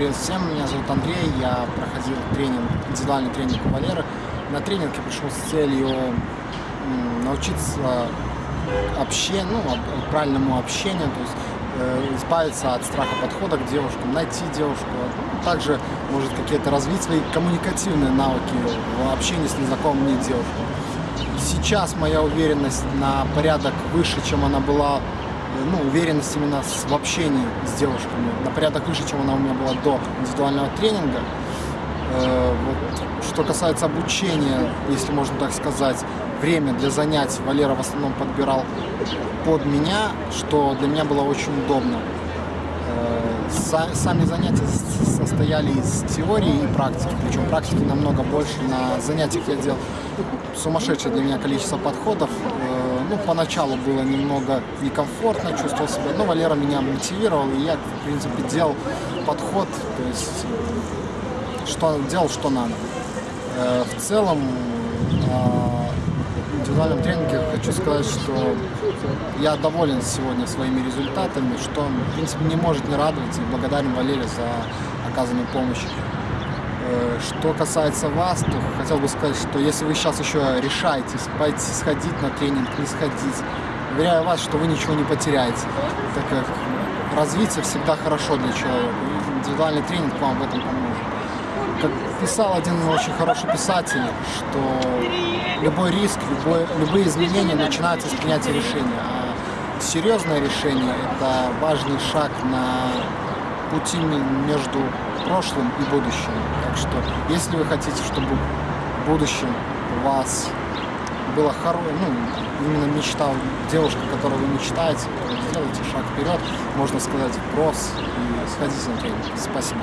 Привет всем, меня зовут Андрей, я проходил тренинг, индивидуальный тренинг у Валеры. На тренинг я пришел с целью научиться обще, ну, правильному общению, то есть э, избавиться от страха подхода к девушкам, найти девушку. Ну, Также, может, какие-то развить свои коммуникативные навыки в общении с незнакомыми девушками. Сейчас моя уверенность на порядок выше, чем она была, ну, уверенность именно в общении с девушками, на порядок выше, чем она у меня была до индивидуального тренинга. Э, вот, что касается обучения, если можно так сказать, время для занятий Валера в основном подбирал под меня, что для меня было очень удобно. Э, са- Сами занятия состояли из теории и практики, причем практики намного больше. На занятиях я делал сумасшедшее для меня количество подходов. Ну, поначалу было немного некомфортно, чувствовал себя, но Валера меня мотивировал, и я, в принципе, делал подход, то есть что, делал, что надо. Э, В целом, э, в индивидуальном тренинге хочу сказать, что я доволен сегодня своими результатами, что, в принципе, не может не радовать, и благодарен Валере за оказанную помощь. Э, Что касается вас, то хотел бы сказать, что если вы сейчас еще решаетесь пойти сходить на тренинг, не сходить, уверяю вас, что вы ничего не потеряете, так как развитие всегда хорошо для человека, индивидуальный тренинг вам в этом поможет. Как писал один очень хороший писатель, что любой риск, любой, любые изменения начинаются с принятия решения. А серьезное решение – это важный шаг на пути между прошлым и будущим. Так что, если вы хотите, чтобы в будущем у вас было хорошее, ну, именно мечта, девушка, которую вы мечтаете, сделайте шаг вперед, можно сказать, вброс и сходите на тренинг. Спасибо.